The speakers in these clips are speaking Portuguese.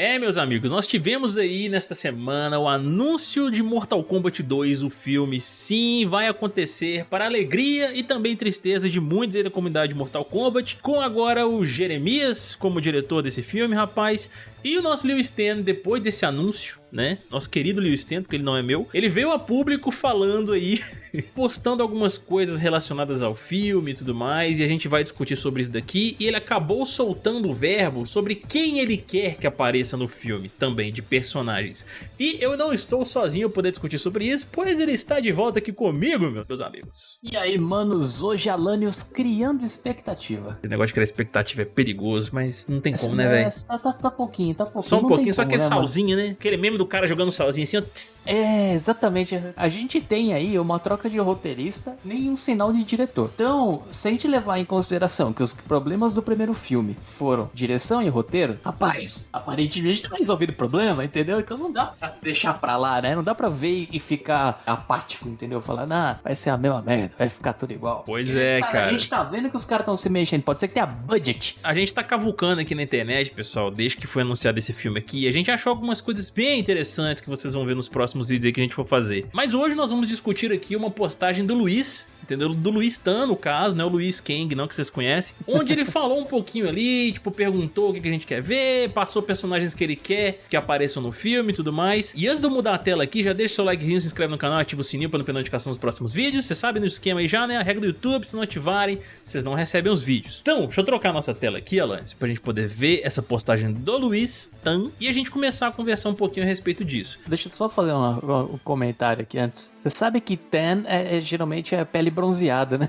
É, meus amigos, nós tivemos aí nesta semana o anúncio de Mortal Kombat 2, o filme. Sim, vai acontecer para alegria e também tristeza de muitos aí da comunidade de Mortal Kombat, com agora o Jeremias como diretor desse filme, rapaz. E o nosso Liu Stan, depois desse anúncio, né, nosso querido Liu Stan, porque ele não é meu, ele veio a público falando aí, postando algumas coisas relacionadas ao filme e tudo mais, e a gente vai discutir sobre isso daqui, e ele acabou soltando o verbo sobre quem ele quer que apareça no filme, também, de personagens. E eu não estou sozinho poder discutir sobre isso, pois ele está de volta aqui comigo, meus amigos. E aí, manos, hoje Alanios criando expectativa. Esse negócio de criar expectativa é perigoso, mas não tem como, né, velho? Tá, tá, tá pouquinho tá pouquinho. Só um pouquinho, só como, aquele né, mano? salzinho, né? Aquele meme do cara jogando salzinho assim, ó. tss. É, exatamente. A gente tem aí uma troca de roteirista, nenhum sinal de diretor. Então, se a gente levar em consideração que os problemas do primeiro filme foram direção e roteiro, rapaz, aparentemente tá resolvido o problema, entendeu? Então não dá pra deixar pra lá, né? Não dá pra ver e ficar apático, entendeu? Falar, ah, vai ser a mesma merda, vai ficar tudo igual. Pois é, Cara, cara. A gente tá vendo que os caras estão se mexendo. Pode ser que tenha budget. A gente tá cavucando aqui na internet, pessoal, desde que foi anunciado esse filme aqui. A gente achou algumas coisas bem interessantes que vocês vão ver nos próximos vídeos aí que a gente for fazer. Mas hoje nós vamos discutir aqui uma postagem do Luiz, entendeu? Do Luiz Tan, no caso, não é o Luiz Kang, não, que vocês conhecem. Onde ele falou um pouquinho ali, tipo, perguntou o que que a gente quer ver, passou personagens que ele quer que apareçam no filme e tudo mais. E antes de eu mudar a tela aqui, já deixa seu likezinho, se inscreve no canal, ativa o sininho pra não perder notificação dos próximos vídeos. Você sabe no esquema aí já, né? A regra do YouTube, se não ativarem, vocês não recebem os vídeos. Então, deixa eu trocar a nossa tela aqui, Alanis, pra gente poder ver essa postagem do Luiz Tan e a gente começar a conversar um pouquinho a respeito disso. Deixa eu só fazer uma- um comentário aqui antes. Você sabe que tan é, é- geralmente é pele bronzeada, né?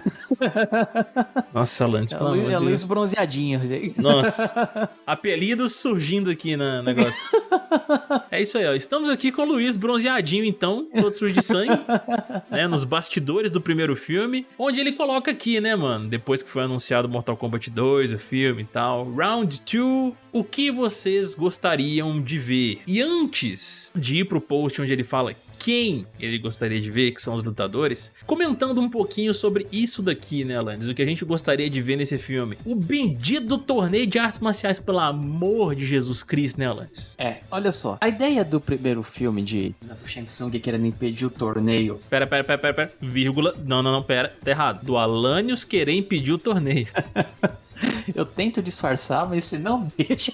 Nossa, É pelo luz, amor é de luz Deus. bronzeadinha. Nossa, apelidos surgindo aqui no negócio. É isso aí, ó. Estamos aqui com o Luiz bronzeadinho, então, todo sujo de sangue, né? Nos bastidores do primeiro filme, onde ele coloca aqui, né, mano? Depois que foi anunciado Mortal Kombat 2, o filme e tal. Round 2, o que vocês gostariam de ver? E antes de ir pro post onde ele fala quem ele gostaria de ver, que são os lutadores, comentando um pouquinho sobre isso daqui, né, Alanis? O que a gente gostaria de ver nesse filme. O bendito torneio de artes marciais, pelo amor de Jesus Cristo, né, Alanis? É, olha só. A ideia do primeiro filme de do Shang Tsung querendo impedir o torneio. Pera, pera, pera, pera, pera. Vírgula. Não, não, não, pera. Tá errado. Do Alanios querer impedir o torneio. Eu tento disfarçar, mas você não deixa.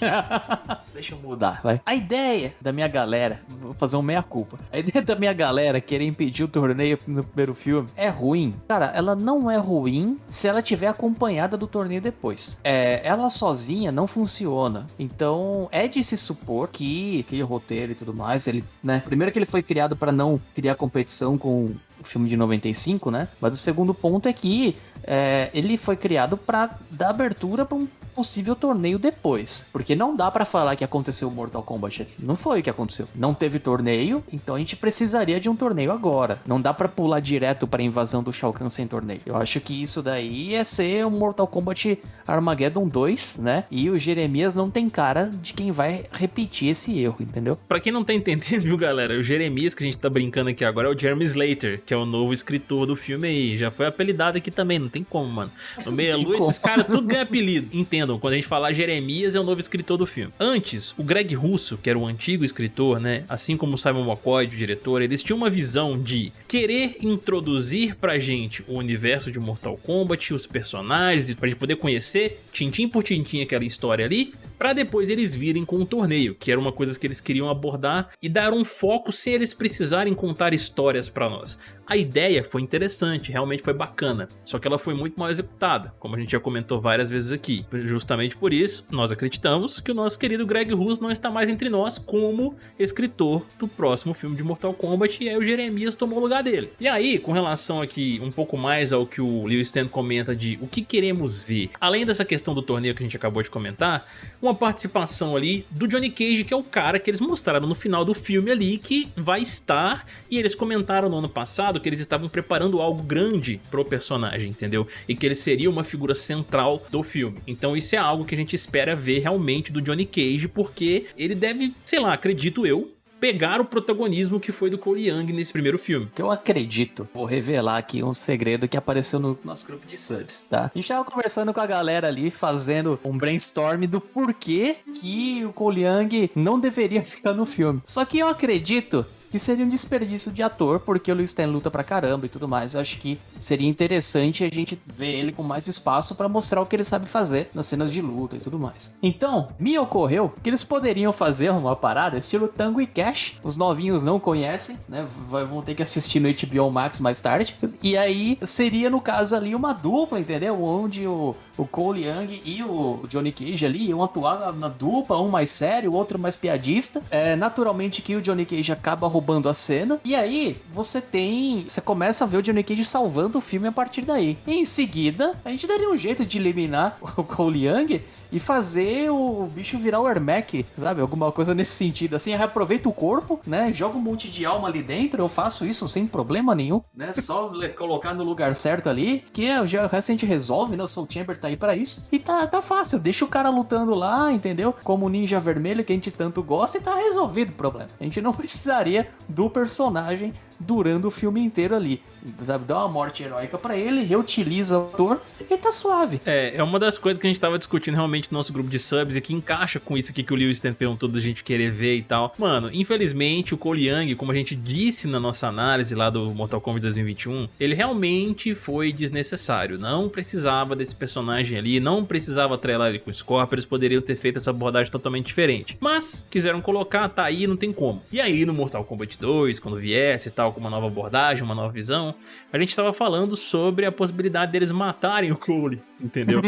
deixa eu mudar, vai. A ideia da minha galera, vou fazer um meia-culpa. A ideia da minha galera querer impedir o torneio no primeiro filme é ruim. Cara, ela não é ruim se ela tiver acompanhada do torneio depois. É, ela sozinha não funciona. Então, é de se supor que aquele roteiro e tudo mais, ele, né? Primeiro que ele foi criado para não criar competição com o filme de 95, né? Mas o segundo ponto é que é, ele foi criado para dar abertura para um possível torneio depois. Porque não dá pra falar que aconteceu o Mortal Kombat ali. Não foi o que aconteceu. Não teve torneio, então a gente precisaria de um torneio agora. Não dá pra pular direto pra invasão do Shao Kahn sem torneio. Eu acho que isso daí é ser um Mortal Kombat Armageddon 2, né? E o Jeremias não tem cara de quem vai repetir esse erro, entendeu? Pra quem não tá entendendo, viu, galera? O Jeremias que a gente tá brincando aqui agora é o Jeremy Slater, que é o novo escritor do filme aí. Já foi apelidado aqui também, não tem como, mano. No Meia Lua, esses caras tudo ganham apelido. Entendam, quando a gente falar Jeremias, é o novo escritor do filme. Antes, o Greg Russo, que era o antigo escritor, né? Assim como o Simon McCoy, o diretor, eles tinham uma visão de querer introduzir pra gente o universo de Mortal Kombat, os personagens, pra gente poder conhecer tintim por tintim aquela história ali, pra depois eles virem com o torneio, que era uma coisa que eles queriam abordar e dar um foco sem eles precisarem contar histórias pra nós. A ideia foi interessante, realmente foi bacana, só que ela foi muito mal executada, como a gente já comentou várias vezes aqui. Justamente por isso, nós acreditamos que o nosso querido Greg Russo não está mais entre nós como escritor do próximo filme de Mortal Kombat e aí o Jeremias tomou o lugar dele. E aí, com relação aqui um pouco mais ao que o Leo Stan comenta de o que queremos ver, além dessa questão do torneio que a gente acabou de comentar, uma participação ali do Johnny Cage, que é o cara que eles mostraram no final do filme ali, que vai estar, e eles comentaram no ano passado que eles estavam preparando algo grande pro personagem, entendeu? E que ele seria uma figura central do filme. Então isso é algo que a gente espera ver realmente do Johnny Cage, porque ele deve, sei lá, acredito eu, pegar o protagonismo que foi do Cole Young nesse primeiro filme. Que eu acredito, vou revelar aqui um segredo que apareceu no nosso grupo de subs, tá? A gente tava conversando com a galera ali, fazendo um brainstorm do porquê que o Cole Young não deveria ficar no filme. Só que eu acredito que seria um desperdício de ator, porque o Lewis Stan luta pra caramba e tudo mais. Eu acho que seria interessante a gente ver ele com mais espaço para mostrar o que ele sabe fazer nas cenas de luta e tudo mais. Então, me ocorreu que eles poderiam fazer uma parada estilo Tango e Cash. Os novinhos não conhecem, né? Vão ter que assistir no HBO Max mais tarde. E aí seria, no caso ali, uma dupla, entendeu? Onde o, o Cole Young e o Johnny Cage ali iam atuar na dupla, um mais sério, o outro mais piadista. É, naturalmente que o Johnny Cage acaba roubando roubando a cena. E aí, você tem. Você começa a ver o Johnny Cage salvando o filme a partir daí. E em seguida, a gente daria um jeito de eliminar o Cole Young e fazer o bicho virar o Ermac, sabe? Alguma coisa nesse sentido. Assim, reaproveita o corpo, né? Joga um monte de alma ali dentro. Eu faço isso sem problema nenhum, né? Só colocar no lugar certo ali, que é, já, o resto a gente resolve, né? O Soul Chamber tá aí para isso. E tá, tá fácil. Deixa o cara lutando lá, entendeu? Como o Ninja Vermelho que a gente tanto gosta e tá resolvido o problema. A gente não precisaria do personagem durando o filme inteiro ali. Sabe, dá uma morte heróica para ele, reutiliza o ator e tá suave. É, é uma das coisas que a gente tava discutindo realmente no nosso grupo de subs e que encaixa com isso aqui que o Lewis perguntou da gente querer ver e tal. Mano, infelizmente o Cole Young, como a gente disse na nossa análise lá do Mortal Kombat 2021, ele realmente foi desnecessário. Não precisava desse personagem ali, não precisava atrelar ele com o Scorpion, eles poderiam ter feito essa abordagem totalmente diferente. Mas, quiseram colocar, tá aí, não tem como. E aí no Mortal Kombat 2, quando viesse e tal, com uma nova abordagem, uma nova visão, a gente estava falando sobre a possibilidade deles matarem o Cole, entendeu?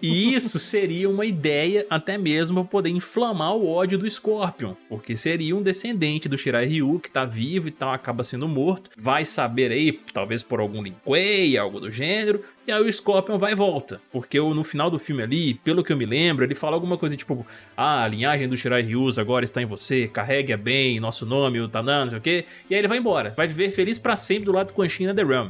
e isso seria uma ideia até mesmo para poder inflamar o ódio do Scorpion, porque seria um descendente do Shirai Ryu que tá vivo e tal, acaba sendo morto, vai saber aí, talvez por algum Lin Kuei, algo do gênero, e aí o Scorpion vai e volta, porque no final do filme ali, pelo que eu me lembro, ele fala alguma coisa tipo Ah, a linhagem do Shirai Ryu agora está em você, carregue bem nosso nome, o Tanan, não sei o quê. E aí ele vai embora, vai viver feliz pra sempre do lado do Quan Chi na The Realm.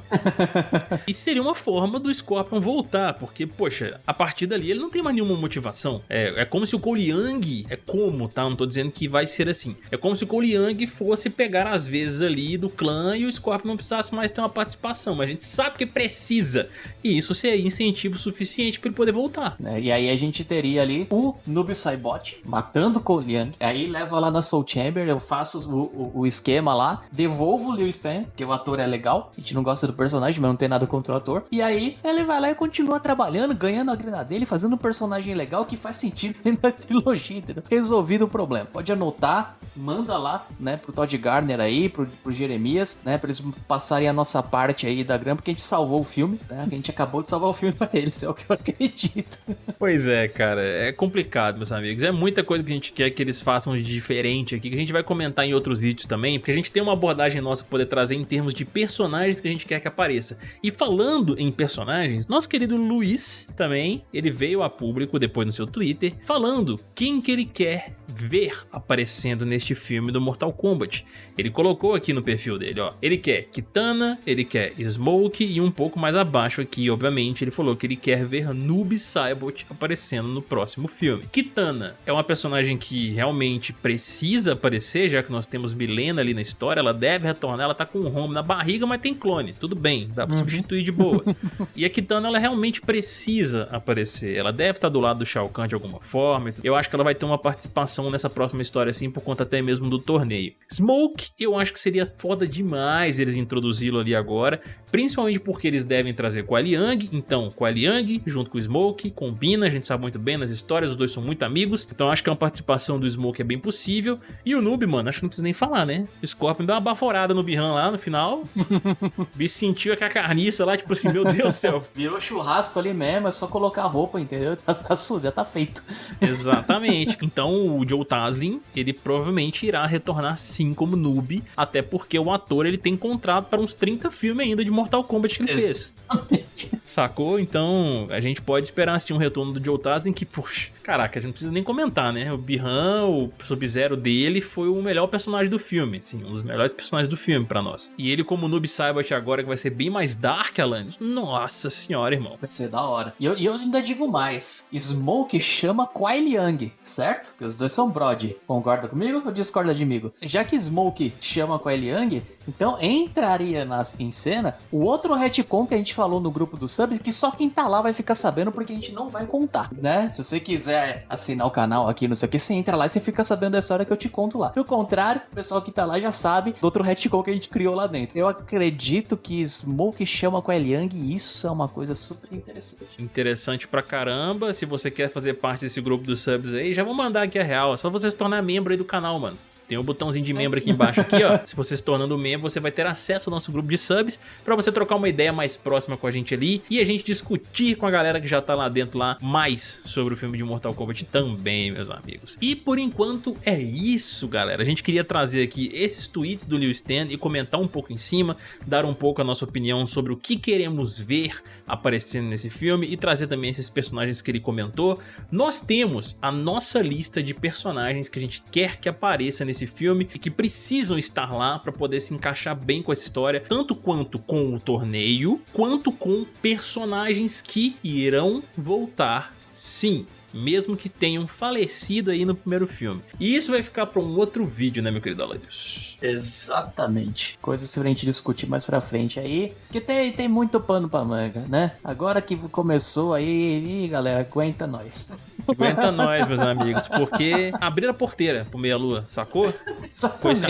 e seria uma forma do Scorpion voltar, porque, poxa, a partir dali ele não tem mais nenhuma motivação. É, é como se o Cole Young, é como, tá? Não tô dizendo que vai ser assim. É como se o Cole Young fosse pegar as vezes ali do clã e o Scorpion não precisasse mais ter uma participação, mas a gente sabe que precisa. E isso seria incentivo suficiente para ele poder voltar. É, e aí a gente teria ali o Noob Saibot matando o Cole Aí leva lá na Soul Chamber, eu faço o, o, o esquema lá, devolvo o Liu Stan, que o ator é legal. A gente não gosta do personagem, mas não tem nada contra o ator. E aí ele vai lá e continua trabalhando, ganhando a grana dele, fazendo um personagem legal que faz sentido da trilogia, entendeu? Resolvido o problema. Pode anotar, manda lá, né, pro Todd Garner aí, pro, pro Jeremias, né, pra eles passarem a nossa parte aí da grana, porque a gente salvou o filme, né? A gente acabou de salvar o filme pra eles, é o que eu acredito. Pois é, cara, é complicado, meus amigos. É muita coisa que a gente quer que eles façam de diferente aqui, que a gente vai comentar em outros vídeos também, porque a gente tem uma abordagem nossa pra poder trazer em termos de personagens que a gente quer que apareça. E falando em personagens, nosso querido Luiz também, ele veio a público depois no seu Twitter, falando quem que ele quer ver aparecendo neste filme do Mortal Kombat. Ele colocou aqui no perfil dele, ó, ele quer Kitana, ele quer Smoke e um pouco mais abaixo aqui, obviamente, ele falou que ele quer ver Noob Saibot aparecendo no próximo filme. Kitana é uma personagem que realmente precisa aparecer, já que nós temos Milena ali na história, ela deve retornar, ela tá com um home na barriga, mas tem clone, tudo bem, dá pra uhum. substituir de boa. e a Kitana, ela realmente precisa aparecer, ela deve estar do lado do Shao Kahn de alguma forma, eu acho que ela vai ter uma participação nessa próxima história assim, por conta até mesmo do torneio. Smoke, eu acho que seria foda demais eles introduzi-lo ali agora, principalmente porque eles devem trazer Kuai Liang, então Kuai Liang junto com o Smoke, combina, a gente sabe muito bem nas histórias, os dois são muito amigos, então acho que uma participação do Smoke é bem possível. E o Noob, mano, acho que não precisa nem falar, né? O Scorpion deu uma baforada no Bihan lá no final, o bicho sentiu aquela carniça lá, tipo assim, meu Deus do céu. Virou churrasco ali mesmo, é só colocar a roupa, entendeu? Tá, tá já tá feito. Exatamente. Então o Joe Taslin, ele provavelmente irá retornar sim como noob, até porque o ator ele tem contrato para uns 30 filmes ainda de Mortal Kombat que ele Exatamente. fez. Sacou? Então a gente pode esperar assim um retorno do Joe Taslin que, puxa, caraca, a gente não precisa nem comentar, né? O Bihan, o Sub-Zero dele foi o melhor personagem do filme, sim, um dos melhores personagens do filme para nós. E ele como Noob Saibot agora que vai ser bem mais dark, Alanis, nossa senhora, irmão. Vai ser da hora. E eu, eu ainda digo mais, Smoke chama Kuai Liang, certo? Que os dois são Brody. Concorda comigo ou discorda de mim. Já que Smoke chama com a Eliang, então entraria nas, em cena o outro retcon que a gente falou no grupo do subs, que só quem tá lá vai ficar sabendo porque a gente não vai contar, né? Se você quiser assinar o canal aqui, não sei o que, você entra lá e você fica sabendo da história que eu te conto lá. Pelo contrário, o pessoal que tá lá já sabe do outro retcon que a gente criou lá dentro. Eu acredito que Smoke chama com a Eliang e isso é uma coisa super interessante. Interessante pra caramba. Se você quer fazer parte desse grupo dos subs aí, já vou mandar aqui a real. É só você se tornar membro aí do canal, mano. Tem um botãozinho de membro aqui embaixo aqui, ó. Se você se tornando membro, você vai ter acesso ao nosso grupo de subs para você trocar uma ideia mais próxima com a gente ali e a gente discutir com a galera que já tá lá dentro lá mais sobre o filme de Mortal Kombat também, meus amigos. E por enquanto é isso, galera. A gente queria trazer aqui esses tweets do Liu Stan e comentar um pouco em cima, dar um pouco a nossa opinião sobre o que queremos ver aparecendo nesse filme e trazer também esses personagens que ele comentou. Nós temos a nossa lista de personagens que a gente quer que apareça nesse nesse filme e que precisam estar lá para poder se encaixar bem com essa história, tanto quanto com o torneio, quanto com personagens que irão voltar sim mesmo que tenham falecido aí no primeiro filme. E isso vai ficar para um outro vídeo, né, meu querido Aladius? Exatamente. Coisas pra gente discutir mais pra frente aí, que tem, tem muito pano pra manga, né? Agora que começou aí, galera, aguenta nós. Aguenta nós, meus amigos, porque abrir a porteira pro Meia Lua, sacou? Com esse,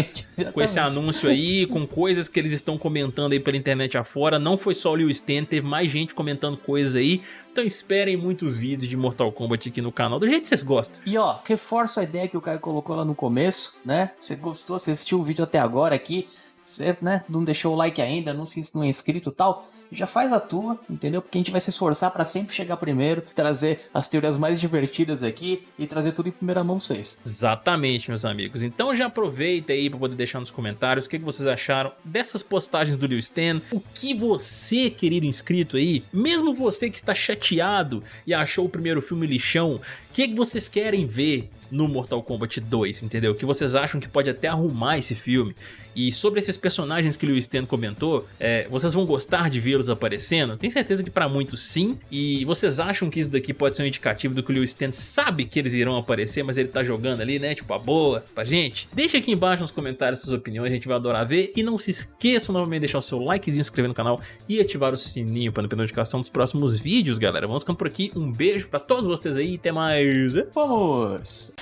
com esse, anúncio aí, com coisas que eles estão comentando aí pela internet afora, não foi só o Liu Stan, teve mais gente comentando coisas aí, então esperem muitos vídeos de Mortal Kombat aqui no canal, do jeito que vocês gostam. E ó, reforço a ideia que o Caio colocou lá no começo, né? Você gostou, você assistiu o vídeo até agora aqui, você né, não deixou o like ainda, não se não é inscrito e tal, já faz a tua, entendeu? Porque a gente vai se esforçar para sempre chegar primeiro, trazer as teorias mais divertidas aqui e trazer tudo em primeira mão vocês. Exatamente, meus amigos. Então já aproveita aí para poder deixar nos comentários o que, vocês acharam dessas postagens do Liu Stan, o que você, querido inscrito aí, mesmo você que está chateado e achou o primeiro filme lixão, o que, vocês querem ver no Mortal Kombat 2, entendeu? O que vocês acham que pode até arrumar esse filme. E sobre esses personagens que o Lewis Stan comentou, é, vocês vão gostar de vê-los aparecendo? Tenho certeza que para muitos sim. E vocês acham que isso daqui pode ser um indicativo do que o Lewis Stan sabe que eles irão aparecer, mas ele tá jogando ali, né? Tipo, a boa pra gente? Deixa aqui embaixo nos comentários suas opiniões, a gente vai adorar ver. E não se esqueçam novamente de deixar o seu likezinho, inscrever no canal e ativar o sininho para não perder notificação dos próximos vídeos, galera. Vamos ficando por aqui. Um beijo pra todos vocês aí até mais. Vamos!